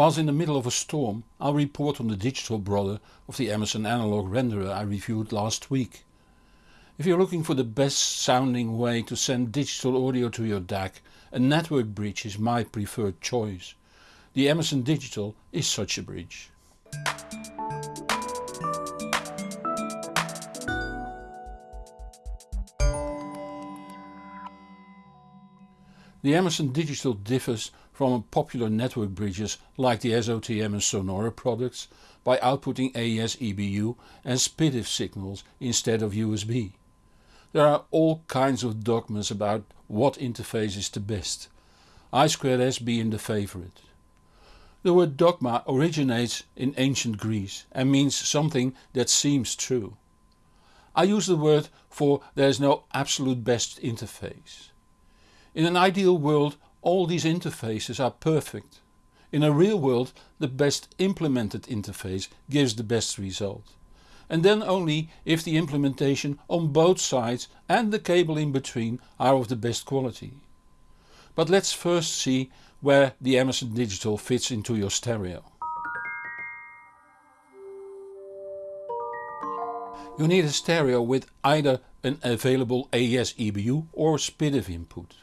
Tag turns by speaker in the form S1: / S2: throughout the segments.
S1: Whilst in the middle of a storm I'll report on the digital brother of the Emerson analog renderer I reviewed last week. If you're looking for the best sounding way to send digital audio to your DAC, a network bridge is my preferred choice. The Emerson Digital is such a bridge. The Emerson Digital differs from popular network bridges like the SOTM and Sonore products by outputting AES EBU and SPDIF signals instead of USB. There are all kinds of dogmas about what interface is the best, I2S being the favorite. The word dogma originates in ancient Greece and means something that seems true. I use the word for there is no absolute best interface. In an ideal world all these interfaces are perfect. In a real world the best implemented interface gives the best result. And then only if the implementation on both sides and the cable in between are of the best quality. But let's first see where the Emerson Digital fits into your stereo. You need a stereo with either an available AES EBU or SPDIF input.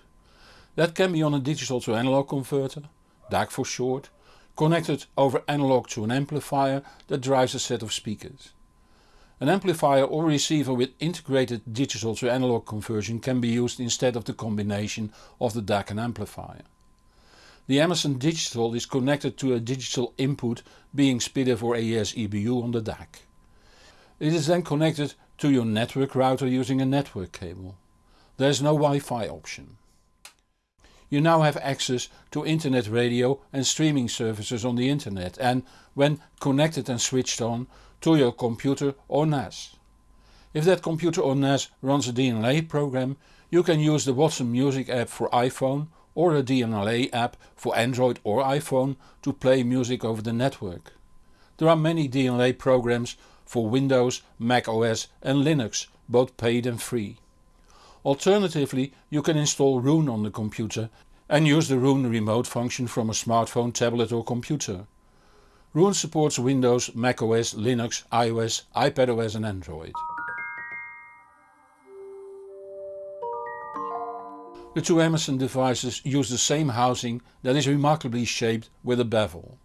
S1: That can be on a digital to analog converter, DAC for short, connected over analog to an amplifier that drives a set of speakers. An amplifier or receiver with integrated digital to analog conversion can be used instead of the combination of the DAC and amplifier. The Emerson Digital is connected to a digital input being SPDIF or AES EBU on the DAC. It is then connected to your network router using a network cable. There is no Wi-Fi option. You now have access to internet radio and streaming services on the internet and, when connected and switched on, to your computer or NAS. If that computer or NAS runs a DLNA program you can use the Wattson Music app for iPhone or a DLNA app for Android or iPhone to play music over the network. There are many DLNA programs for Windows, Mac OS and Linux, both paid and free. Alternatively you can install Roon on the computer and use the Roon remote function from a smartphone, tablet or computer. Roon supports Windows, macOS, Linux, iOS, iPadOS and Android. The two Emerson devices use the same housing that is remarkably shaped with a bevel.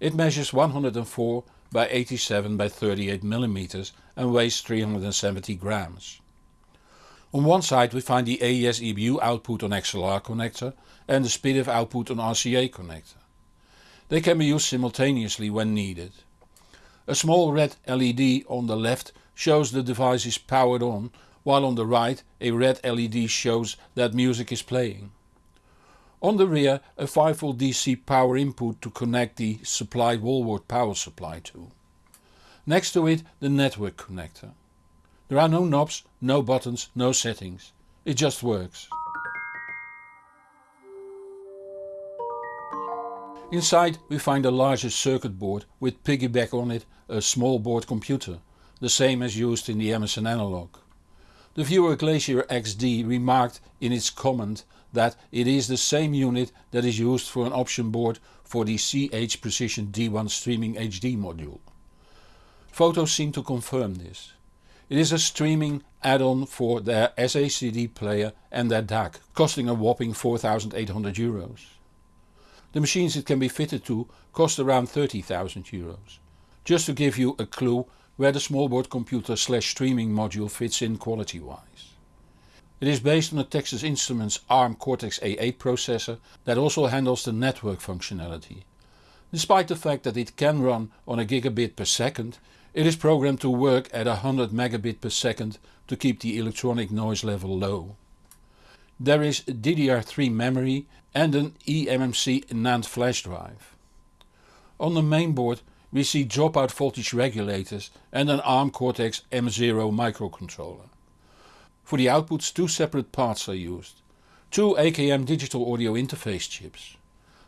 S1: It measures 104 by 87 by 38 mm and weighs 370 grams. On one side we find the AES EBU output on XLR connector and the SPDIF output on RCA connector. They can be used simultaneously when needed. A small red LED on the left shows the device is powered on while on the right a red LED shows that music is playing. On the rear a 5V DC power input to connect the supplied wall wart power supply to. Next to it the network connector. There are no knobs, no buttons, no settings. It just works. Inside we find a larger circuit board with piggyback on it a small board computer, the same as used in the Emerson analog. The viewer Glacier XD remarked in its comment that it is the same unit that is used for an option board for the CH Precision D1 Streaming HD module. Photos seem to confirm this. It is a streaming add-on for their SACD player and their DAC, costing a whopping 4800 euros. The machines it can be fitted to cost around 30,000 euros. Just to give you a clue where the smallboard computer slash streaming module fits in quality wise. It is based on a Texas Instruments ARM Cortex-A8 processor that also handles the network functionality. Despite the fact that it can run on a gigabit per second it is programmed to work at 100 megabit per second to keep the electronic noise level low. There is DDR3 memory and an eMMC NAND flash drive. On the mainboard we see dropout voltage regulators and an ARM Cortex M0 microcontroller. For the outputs two separate parts are used. Two AKM digital audio interface chips.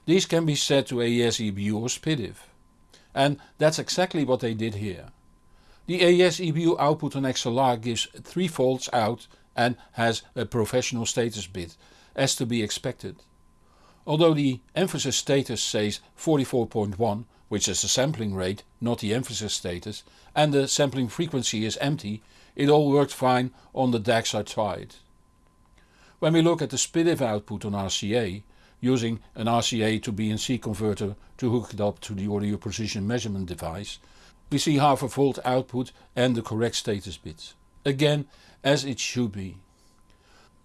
S1: These can be set to AES EBU or SPDIF. And that's exactly what they did here. The AES EBU output on XLR gives 3 volts out and has a professional status bit, as to be expected. Although the emphasis status says 44.1 which is the sampling rate, not the emphasis status, and the sampling frequency is empty, it all worked fine on the DACs I tried. When we look at the SPDIF output on RCA, using an RCA to BNC converter to hook it up to the audio precision measurement device, we see half a volt output and the correct status bits. Again as it should be.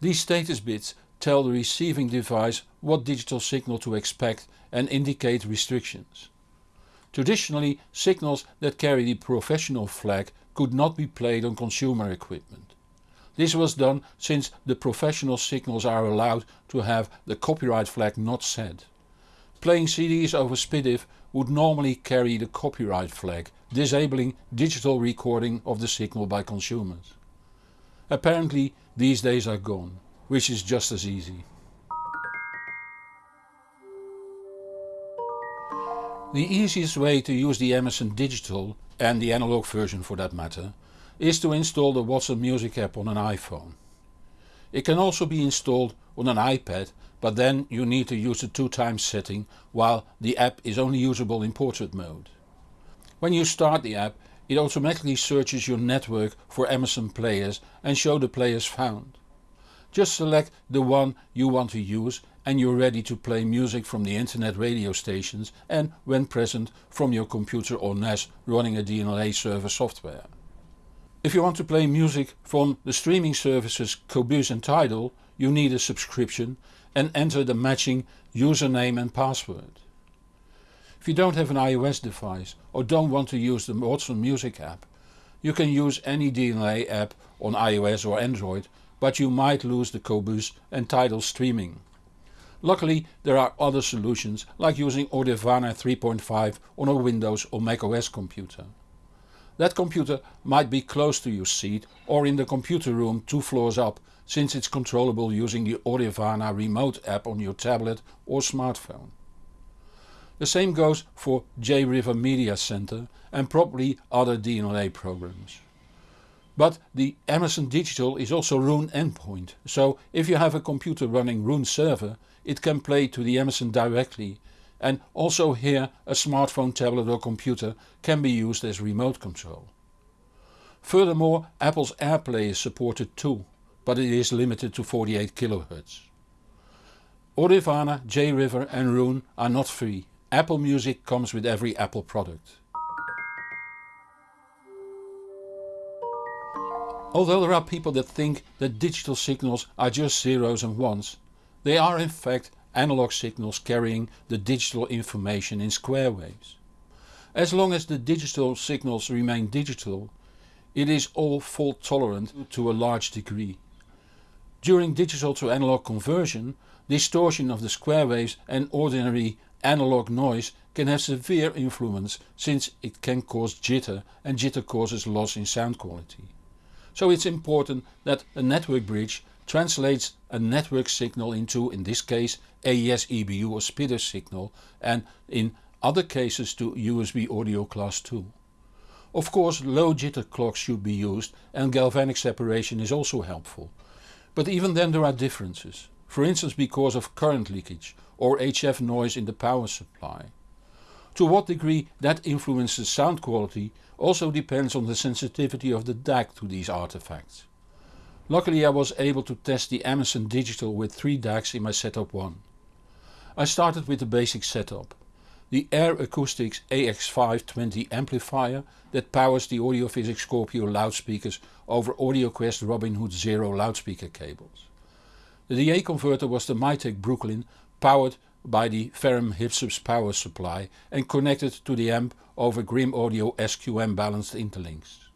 S1: These status bits tell the receiving device what digital signal to expect and indicate restrictions. Traditionally signals that carry the professional flag could not be played on consumer equipment. This was done since the professional signals are allowed to have the copyright flag not set. Playing CDs over SPDIF would normally carry the copyright flag, disabling digital recording of the signal by consumers. Apparently these days are gone, which is just as easy. The easiest way to use the Emerson Digital, and the analog version for that matter, is to install the Wattson Music app on an iPhone. It can also be installed on an iPad but then you need to use the 2 times setting while the app is only usable in portrait mode. When you start the app it automatically searches your network for Emerson players and show the players found. Just select the one you want to use and you're ready to play music from the internet radio stations and when present from your computer or NAS running a DLNA server software. If you want to play music from the streaming services Qobuz and Tidal you need a subscription and enter the matching username and password. If you don't have an iOS device or don't want to use the Wattson Music app, you can use any DLNA app on iOS or Android but you might lose the Qobuz and Tidal streaming. Luckily there are other solutions like using Audirvana 3.5 on a Windows or macOS computer. That computer might be close to your seat or in the computer room two floors up since it's controllable using the Audirvana remote app on your tablet or smartphone. The same goes for J-River Media Center and probably other DLNA programs. But the Emerson Digital is also Roon endpoint, so if you have a computer running Roon server it can play to the Amazon directly and also here a smartphone, tablet or computer can be used as remote control. Furthermore Apple's AirPlay is supported too, but it is limited to 48 kHz. Audirvana, J-River and Roon are not free. Apple Music comes with every Apple product. Although there are people that think that digital signals are just zeros and ones, they are in fact analog signals carrying the digital information in square waves. As long as the digital signals remain digital, it is all fault tolerant to a large degree. During digital to analog conversion, distortion of the square waves and ordinary analog noise can have severe influence since it can cause jitter and jitter causes loss in sound quality. So it's important that a network bridge translates a network signal into, in this case, AES EBU or SPDIF signal and in other cases to USB audio class 2. Of course low jitter clocks should be used and galvanic separation is also helpful. But even then there are differences, for instance because of current leakage or HF noise in the power supply. To what degree that influences sound quality also depends on the sensitivity of the DAC to these artifacts. Luckily I was able to test the Emerson Digital with 3 DACs in my setup 1. I started with the basic setup. The Ayre Acoustics AX520 amplifier that powers the Audiophysics Scorpio loudspeakers over AudioQuest Robin Hood Zero loudspeaker cables. The DA converter was the Mytek Brooklyn powered by the Ferrum Hypsos power supply and connected to the amp over Grimm Audio SQM balanced interlinks.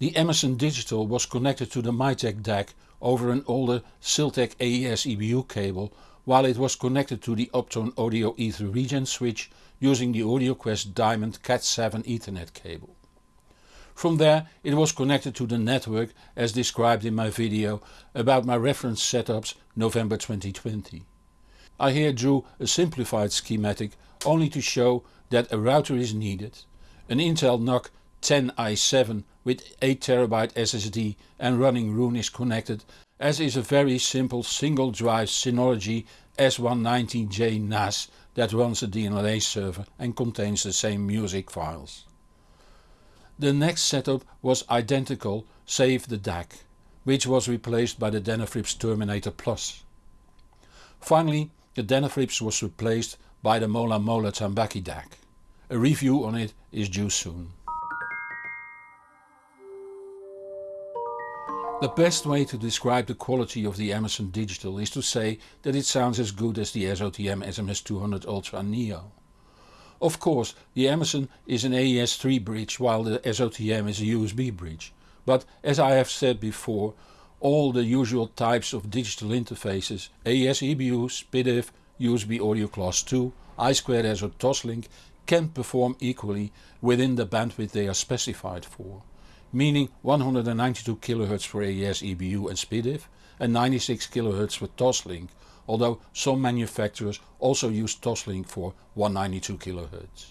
S1: The Emerson Digital was connected to the Mytek DAC over an older Siltech AES EBU cable while it was connected to the UpTone Audio Ether Regen switch using the AudioQuest Diamond Cat7 Ethernet cable. From there it was connected to the network as described in my video about my reference setups November 2020. I here drew a simplified schematic only to show that a router is needed, an Intel NUC 10i7 with 8TB SSD and running Roon is connected as is a very simple single drive Synology S190J NAS that runs a DLNA server and contains the same music files. The next setup was identical save the DAC, which was replaced by the Denafrips Terminator Plus. Finally the Denafrips was replaced by the Mola Mola Tambaqui DAC. A review on it is due soon. The best way to describe the quality of the Emerson Digital is to say that it sounds as good as the SOTM SMS200 Ultra Neo. Of course the Emerson is an AES-3 bridge while the SOTM is a USB bridge, but as I have said before all the usual types of digital interfaces AES EBU, SPDIF, USB Audio Class 2, I2S or Toslink can perform equally within the bandwidth they are specified for meaning 192 kHz for AES EBU and SPDIF and 96 kHz for Toslink, although some manufacturers also use Toslink for 192 kHz.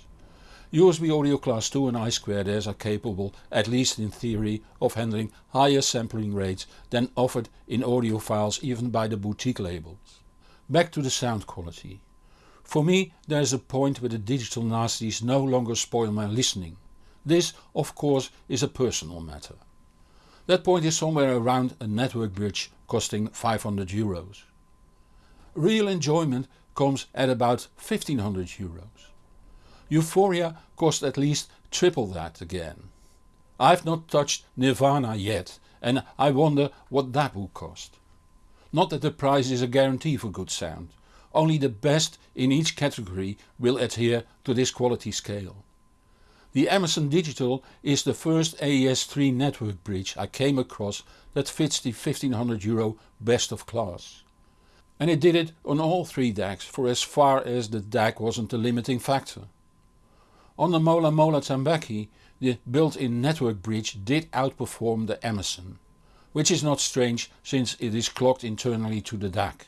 S1: USB Audio Class 2 and I2S are capable, at least in theory, of handling higher sampling rates than offered in audio files even by the boutique labels. Back to the sound quality. For me there is a point where the digital nasties no longer spoil my listening. This of course is a personal matter. That point is somewhere around a network bridge costing 500 euros. Real enjoyment comes at about 1500 euros. Euphoria cost at least triple that again. I've not touched Nirvana yet and I wonder what that will cost. Not that the price is a guarantee for good sound, only the best in each category will adhere to this quality scale. The Emerson Digital is the first AES-3 network bridge I came across that fits the 1500 euro best of class. And it did it on all three DACs for as far as the DAC wasn't the limiting factor. On the Mola Mola Tambaqui the built-in network bridge did outperform the Emerson, which is not strange since it is clocked internally to the DAC.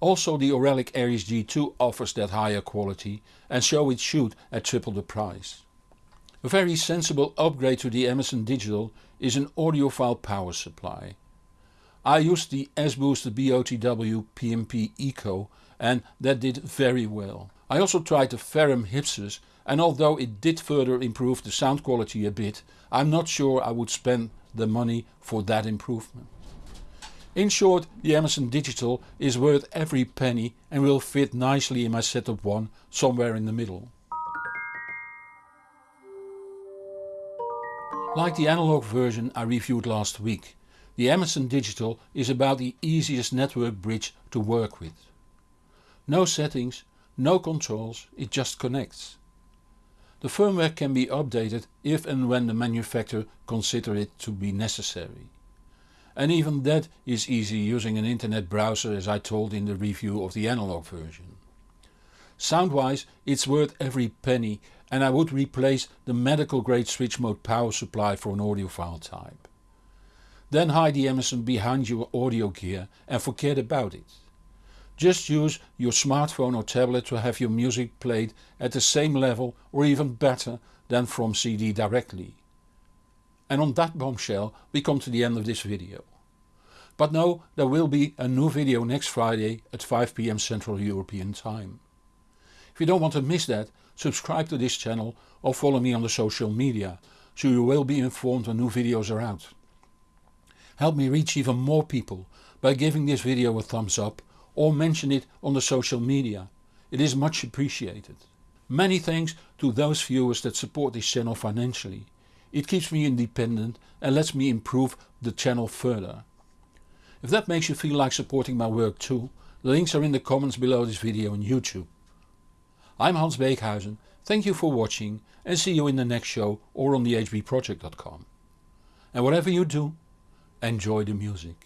S1: Also the Auralic Aries G2 offers that higher quality and so it should at triple the price. A very sensible upgrade to the Emerson Digital is an audiophile power supply. I used the S-Booster BOTW PMP Eco and that did very well. I also tried the Ferrum Hypsos and although it did further improve the sound quality a bit, I'm not sure I would spend the money for that improvement. In short the Emerson Digital is worth every penny and will fit nicely in my setup 1 somewhere in the middle. Like the analog version I reviewed last week, the Emerson Digital is about the easiest network bridge to work with. No settings, no controls, it just connects. The firmware can be updated if and when the manufacturer consider it to be necessary. And even that is easy using an internet browser as I told in the review of the analog version. Sound-wise it's worth every penny and I would replace the medical grade switch mode power supply for an audiophile type. Then hide the Emerson behind your audio gear and forget about it. Just use your smartphone or tablet to have your music played at the same level or even better than from CD directly. And on that bombshell we come to the end of this video. But know there will be a new video next Friday at 5pm Central European time. If you don't want to miss that subscribe to this channel or follow me on the social media so you will be informed when new videos are out. Help me reach even more people by giving this video a thumbs up or mention it on the social media. It is much appreciated. Many thanks to those viewers that support this channel financially. It keeps me independent and lets me improve the channel further. If that makes you feel like supporting my work too, the links are in the comments below this video on YouTube. I'm Hans Beekhuyzen, thank you for watching and see you in the next show or on thehbproject.com. And whatever you do, enjoy the music.